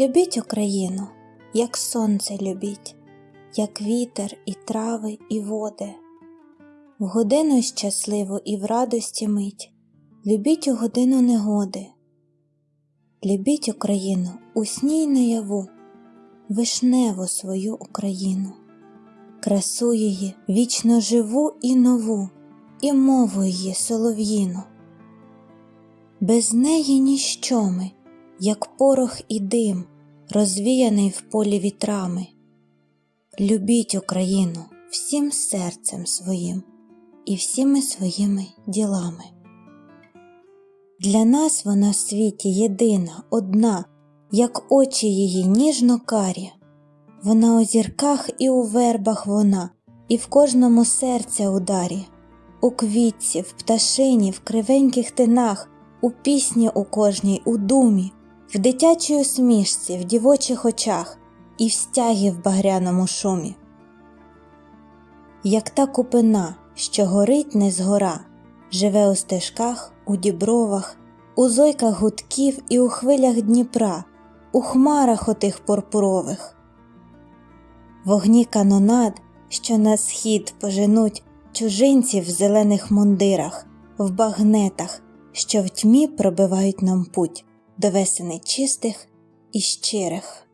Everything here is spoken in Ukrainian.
Любіть Україну, як сонце любіть, як вітер і трави, і води. В годину щасливу і в радості мить, любіть у годину негоди. Любіть Україну у сні наяву, вишневу свою Україну, красу її вічно живу і нову, і мову її солов'їну. Без неї ніщо ми, як порох і дим, розвіяний в полі вітрами. Любіть Україну всім серцем своїм і всіми своїми ділами. Для нас вона в світі єдина, одна, як очі її ніжно карі. Вона у зірках і у вербах вона, і в кожному серця ударі, у квітці, в пташині, в кривеньких тинах, у пісні у кожній, у думі, в дитячій усмішці, в дівочих очах і в стягі в багряному шумі. Як та купина, що горить не згора, живе у стежках, у дібровах, у зойках гудків і у хвилях Дніпра, у хмарах отих пурпурових. Вогні канонад, що на схід поженуть чужинців в зелених мундирах, в багнетах, що в тьмі пробивають нам путь до весени чистих і щирих.